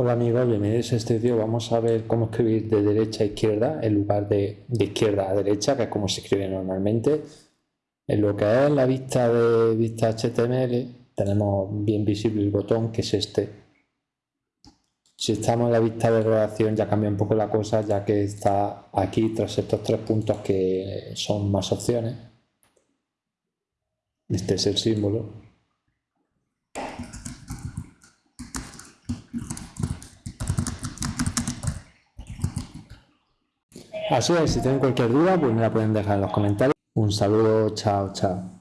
Hola amigos, bienvenidos a este vídeo. Vamos a ver cómo escribir de derecha a izquierda en lugar de, de izquierda a derecha, que es como se escribe normalmente. En lo que es la vista de vista HTML, tenemos bien visible el botón que es este. Si estamos en la vista de relación ya cambia un poco la cosa, ya que está aquí tras estos tres puntos que son más opciones. Este es el símbolo. Así es, si tienen cualquier duda, pues me la pueden dejar en los comentarios. Un saludo, chao, chao.